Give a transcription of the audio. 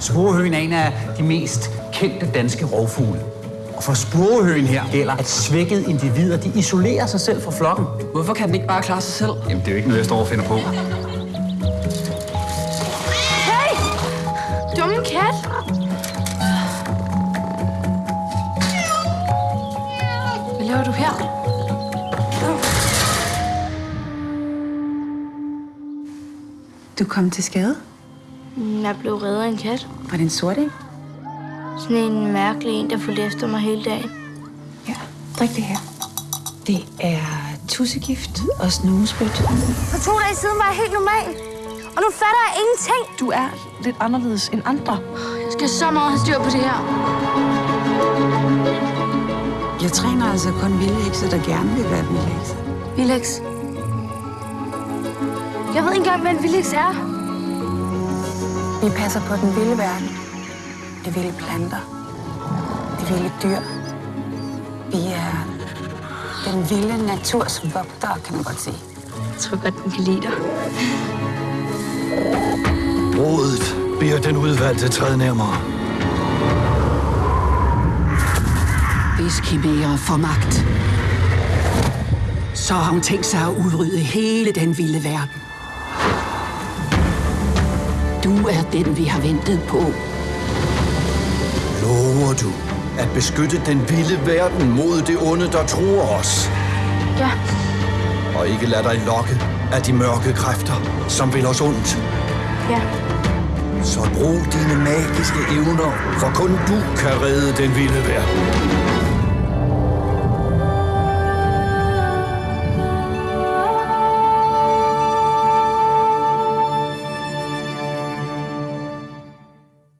Sporehøen er en af de mest kendte danske rovfugle. Og for sporehøen her gælder, at svækkede individer de isolerer sig selv fra flokken. Hvorfor kan den ikke bare klare sig selv? Jamen, det er jo ikke noget, jeg står og finder på. Hey! Dumme kat! Hvad laver du her? Du kom til skade. Jeg blev reddet af en kat. Var det en sort en? Sådan en mærkelig en, der fulgte efter mig hele dagen. Ja, drik det her. Det er tussegift og snusbødt. For to dage siden var jeg helt normal. Og nu fatter jeg ingenting. Du er lidt anderledes end andre. Jeg skal så meget have styr på det her. Jeg træner altså kun vildhekse, der gerne vil være vildhekse. Villex. Jeg ved ikke engang, hvad en villex er. Vi passer på den vilde verden. De vilde planter. De vilde dyr. Vi er den vilde naturs vogtere, kan man godt sige. Jeg tror godt, den kan lide dig. Rådet beder den udvalgte træde nærmere. Hvis Kimera får magt, så har hun tænkt sig at udrydde hele den vilde verden. Du er den, vi har ventet på. Lover du at beskytte den vilde verden mod det onde, der truer os? Ja, Og ikke lade dig lokke af de mørke kræfter, som vil os ondt. ja. Så brug dine magiske evner, for kun du kan redde den vilde verden.